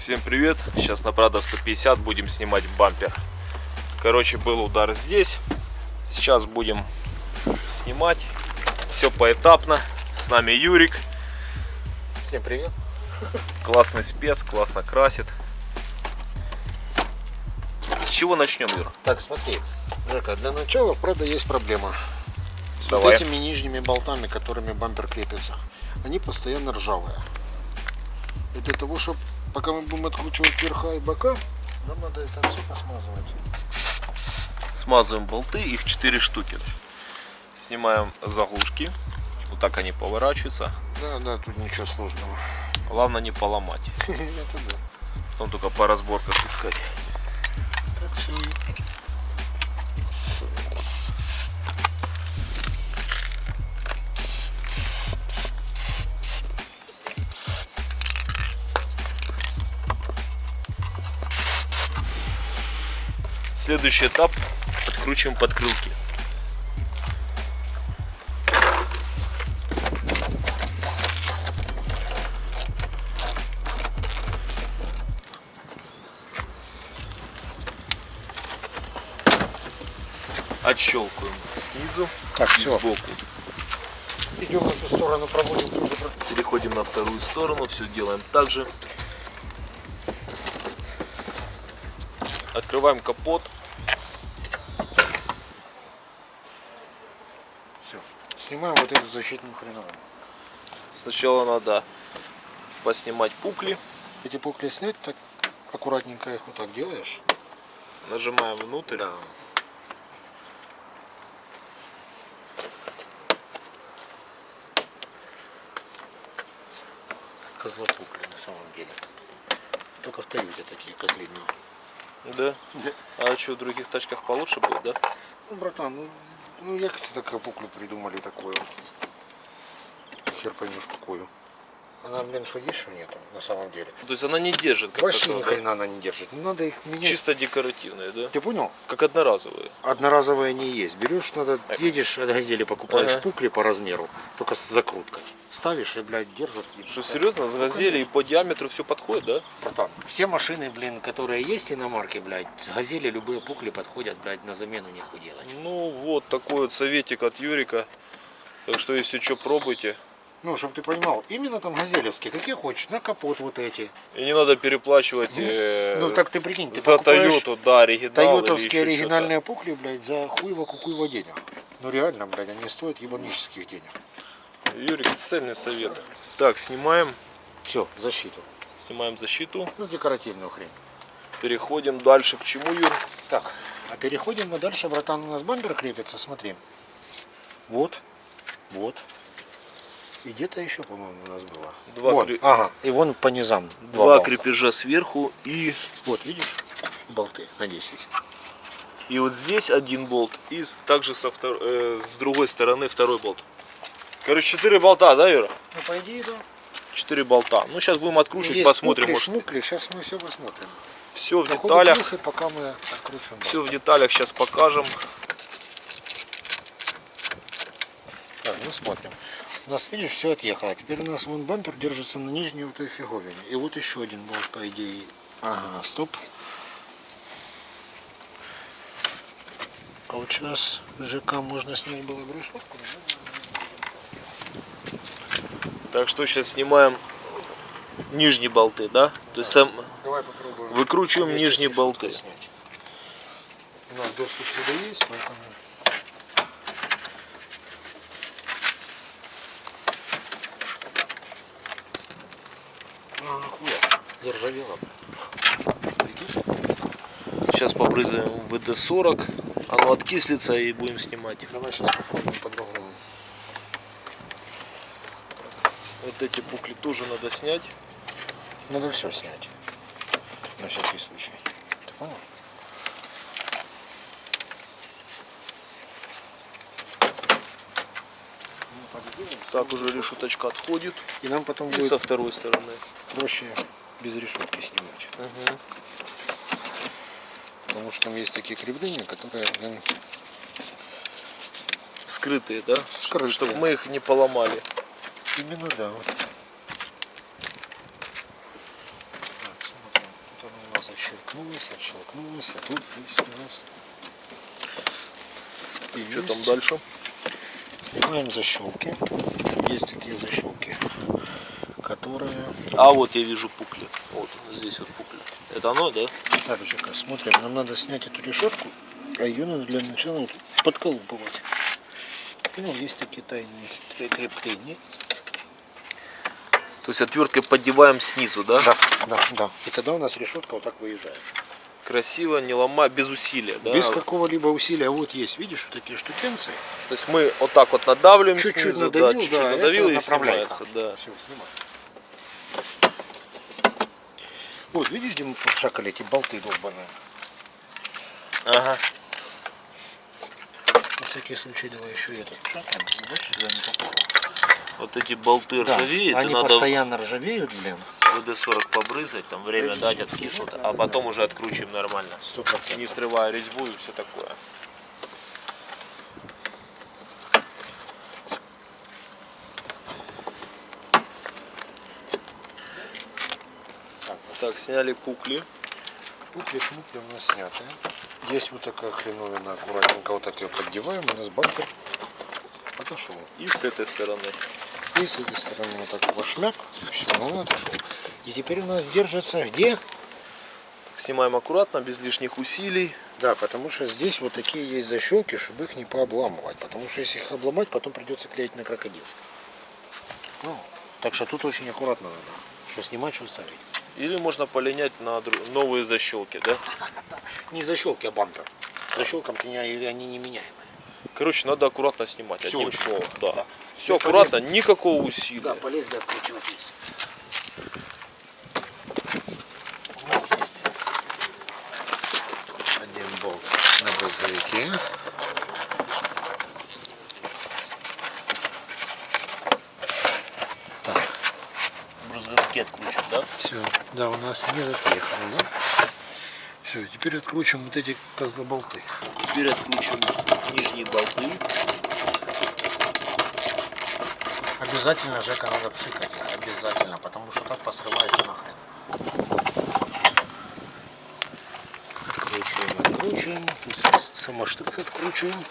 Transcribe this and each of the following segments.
Всем привет! Сейчас на Прада 150 будем снимать бампер. Короче, был удар здесь. Сейчас будем снимать. Все поэтапно. С нами Юрик. Всем привет. Классный спец, классно красит. С чего начнем, Юр? Так, смотри, Жека, для начала, правда, есть проблема. С Давай. вот этими нижними болтами, которыми бампер крепится. Они постоянно ржавые. И для того, чтобы пока мы будем откручивать верха и бока, нам надо это все посмазывать. Смазываем болты, их 4 штуки. Снимаем заглушки. Вот так они поворачиваются. Да, да, тут ничего сложного. Главное не поломать. Это да. Потом только по разборках искать. Так что Следующий этап откручиваем подкрылки. Отщелкиваем снизу Так, и все. сбоку. Идем на ту сторону, проводим тоже. Переходим на вторую сторону, все делаем так же. Открываем капот. Все. Снимаем вот эту защитную хреновину. Сначала надо поснимать пукли. Эти пукли снять, так аккуратненько их вот так делаешь. Нажимаем внутрь. Да. Козлопукли на самом деле. Только в Тойоте такие козлиные. Да? А что, в других тачках получше будет, да? Ну, братан, ну, ну як це такую пуклю придумали такую? Хер поймешь какую. Она, блин, что есть, что нету, на самом деле. То есть она не держит как Вообще ни хрена она не держит. Ну, надо их менять. Чисто декоративные, да? Ты понял? Как одноразовые. Одноразовые не есть. Берешь, надо, едешь от газели, покупаешь Ага. пукли по размеру, только с закруткой. Ставишь и, блядь, держит. и Что, так. серьезно, с газели и по диаметру все подходит, да? Братан, все машины, блин, которые есть иномарки, блядь, с газели любые пукли подходят, блядь, на замену нехуй делать. Ну вот такой вот советик от Юрика. Так что если что, пробуйте. Ну, чтобы ты понимал, именно там газелевские, какие хочешь, на капот вот эти. И не надо переплачивать э, Ну, так ты прикинь, ты за Тойоту, да, оригинал. Тойотовские оригинальные пукли, блядь, за хуево кукуево денег. Ну, реально, блядь, они стоят ебанических денег. Юрик, цельный совет. Так, снимаем, Все, защиту. снимаем защиту. Ну, декоративную хрень. Переходим дальше к чему, Юр? Так, а переходим мы дальше, братан, у нас бампер крепится, смотри. Вот, вот. И где-то еще, по-моему, у нас было. Два Вон, креп- Ага, и вон по низам. Два, болта. крепежа сверху и Вот, видишь? Болты на 10. и вот здесь один болт и также со втор- э, с другой стороны второй болт. Короче, четыре болта, да, Юра? Ну, по идее, да. Четыре болта. Ну сейчас будем откручивать, Есть посмотрим, пукли, может шмукли, сейчас мы все посмотрим. все в По деталях. пьесы, пока мы откручиваем болт. Все в деталях сейчас покажем. Так, ну смотрим. У нас, видишь, все отъехало. Теперь у нас вон бампер держится на нижней вот этой фиговине. И вот еще один болт, по идее. Ага, стоп. А вот сейчас ЖК можно снять было бы решетку. Так что сейчас снимаем нижние болты, да? То есть сам Давай попробуем. выкручиваем нижние болты. снять. У нас доступ сюда есть, поэтому... А, Прикинь? Сейчас побрызгаем ВД-40. Оно откислится и будем снимать. Давай сейчас попробуем по-другому. Вот эти пукли тоже надо снять. Надо все снять. На всякий случай. Ты понял? Так уже решеточка отходит. И нам потом И будет со второй стороны. проще без решетки снимать. Мгм. Потому что там есть такие кривления, которые блин, Скрытые, да? Скрытые. Чтобы мы их не поломали. именно да. Так, смотрим. раз отщелкнулось, отщелкнулось, а тут есть у нас. И что есть. там дальше? Снимаем защелки. Есть такие защелки, которые... А вот я вижу пукли. Вот здесь вот пукли. Это оно, да? Так, Жека, смотрим. Нам надо снять эту решетку, а ее надо для начала вот подколупывать. Понял, есть такие тайные хитрые крепления. То есть отверткой поддеваем снизу, да? Да, да, да. И тогда у нас решетка вот так выезжает. Красиво, не ломая, без усилия, да? Без какого-либо усилия. Вот есть, видишь, вот такие штукенции. То есть мы вот так вот надавливаем Чуть-чуть надавил, да, чуть-чуть да, надавил и снимается, да. Все, снимай. Вот, видишь, где мы пошакали эти болты долбаные? Ага. На всякий случай давай еще этот. Вот эти болты Да, ржавеют, они надо постоянно ржавеют, блин. ВД-40 побрызгать, там время дать, откиснут, а потом уже откручиваем нормально. Сто процентов. Не срывая резьбу и все такое. Так, сняли пукли. Пукли-шмукли у нас сняты. Есть вот такая хреновина, аккуратненько вот так ее поддеваем, у нас бампер отошел. И с этой стороны. И с этой стороны вот так вошмяк, все, он отошел. И теперь у нас держится где? Снимаем аккуратно, без лишних усилий. Да, потому что здесь вот такие есть защелки, чтобы их не пообламывать. Потому что если их обломать, потом придется клеить на крокодил. Ну, так что тут очень аккуратно надо. Что снимать, что ставить. Или можно полинять на новые защелки, да? Не защелки, а бампер. Защелкам-то не- они не меняемые. Короче, надо аккуратно снимать. Всё одним словом, да. да. Все Всё аккуратно, полезно. никакого усилия. Да, полезли откручивать есть. У нас есть один болт на брызговике. Так, Брызговики откручим, да? все. Да, у нас не запихано, да? Все, теперь откручиваем вот эти козлоболты. Теперь откручиваем нижние болты. Обязательно, Жека, надо пшикать обязательно, потому что так посрывается нахрен. Откручиваем, откручиваем. Сама штука откручиваем,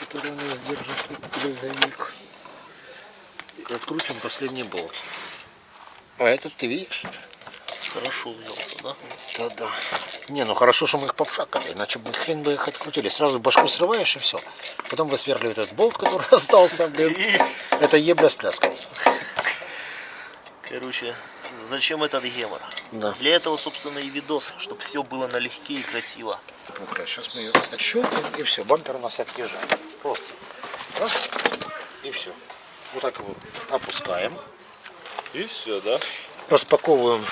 которая у нас держит брызговик. И откручиваем последний болт. А этот ты видишь? Хорошо взялся, да? Да-да. Не, ну хорошо, что мы их попшакали, иначе бы хрен бы их открутили. Сразу башку срываешь и все. Потом высверливают этот болт, который остался, блин. Это ебля с пляской. Короче, зачем этот гемор? Да. Для этого, собственно, и видос, чтобы все было налегке и красиво. Сейчас мы ее отщелкаем и все. Бампер у нас отъезжает. Просто. Раз. И все. Вот так его опускаем. И все, да? Распаковываем.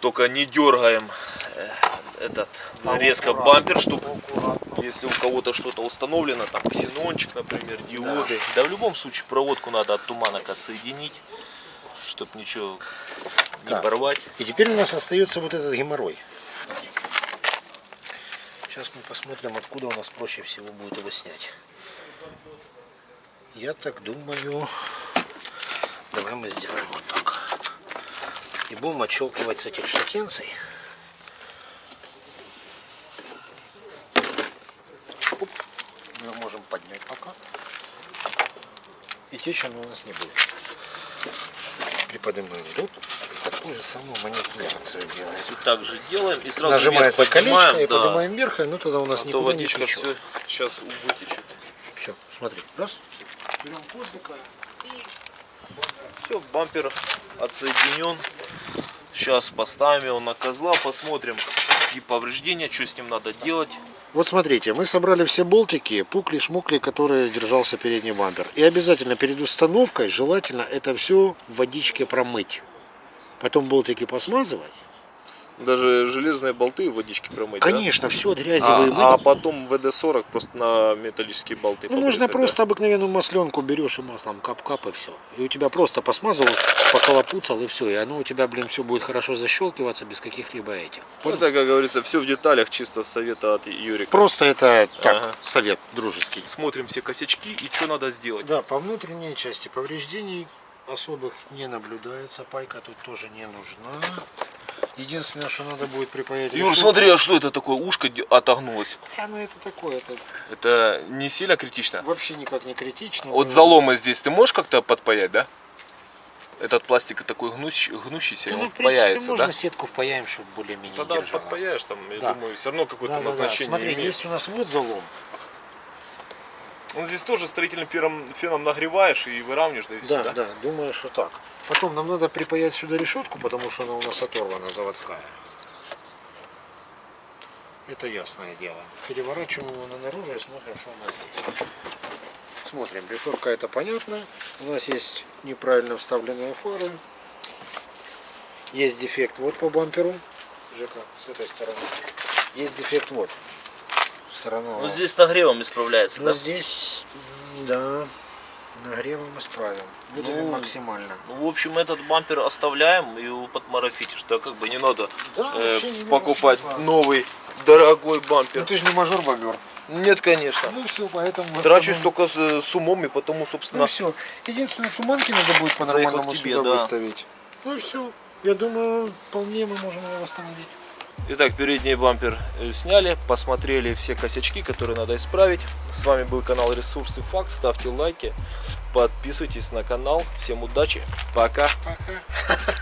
Только не дергаем э, этот резко бампер, чтобы если у кого-то что-то установлено, там ксенончик, например, диоды. Да. в любом случае проводку надо от туманок отсоединить, чтобы ничего не Так. порвать. И теперь у нас остается вот этот геморрой. Сейчас мы посмотрим, откуда у нас проще всего будет его снять. Я так думаю, давай мы сделаем вот так. И будем отщелкивать с этих штукенций. Оп. Мы можем поднять пока. И течь оно у нас не будет. Приподнимаем тут. Такую же самую манипуляцию делаем. Так же делаем и сразу Нажимается вверх поднимаем, колечко и да. поднимаем вверх, и ну тогда у нас А никуда не течет. все сейчас вытечет. Все, смотри, раз. Берем козлика. Все, бампер отсоединен. Сейчас поставим его на козла, посмотрим какие повреждения, что с ним надо делать. Вот смотрите, мы собрали все болтики, пукли, шмукли, которые держался передний бампер. И обязательно перед установкой желательно это все в водичке промыть. Потом болтики посмазывать. Даже железные болты в водичке промыть. Конечно, все от грязи А, а потом ВД-40 просто на металлические болты Ну, можно побрызгать, просто обыкновенную масленку берешь и маслом кап-кап и все. И у тебя просто посмазывал, поколопуцал и все. И оно у тебя, блин, все будет хорошо защелкиваться без каких-либо этих. да? Это, как говорится, все в деталях, чисто совета от Юрика. Просто это так, Ага. совет дружеский. Смотрим все косячки и что надо сделать. Да, по внутренней части повреждений особых не наблюдается. Пайка тут тоже не нужна. Единственное, что надо будет припаять Юр, решетку. смотри, а что это такое? Ушко отогнулось. А, ну это такое, это Это не сильно критично? вообще никак не критично. Вот заломы здесь ты можешь как-то подпаять, да? Этот пластик такой гнущ- гнущийся, да, ну, он в принципе, паяется, можно да? сетку впаяем, чтобы более-менее Тогда держала. подпаяешь, там, я Да. думаю, все равно какое-то Да, да, да. назначение Смотри, имеет. есть у нас вот залом. Ну, здесь тоже строительным феном, феном нагреваешь и выравниваешь, да и Да, да, думаю, что так. Потом нам надо припаять сюда решетку, потому что она у нас оторвана, заводская. Это ясное дело. Переворачиваем его на наружу и смотрим, что у нас здесь. Смотрим, решетка это понятно. У нас есть неправильно вставленные фары. Есть дефект вот по бамперу. Жека, с этой стороны. Есть дефект вот. Сторона. Ну здесь нагревом исправляется, Ну да? здесь, да, нагревом исправим. Выдавим Ну, максимально. Ну, в общем, этот бампер оставляем и его подмарафите, что как бы не надо Да, э, не покупать смысла. новый дорогой Ну бампер. ты же не мажор бобер. Нет, конечно. Ну все, поэтому... Трачусь только с, с умом и потому, собственно, Ну все. Единственное, туманки надо будет по-нормальному сюда да. выставить. Ну все. Я думаю, вполне мы можем его восстановить. Итак, передний бампер э, сняли, посмотрели все косячки, которые надо исправить. С вами был канал Ресурсы Факт. Ставьте лайки, подписывайтесь на канал. Всем удачи, пока. Пока.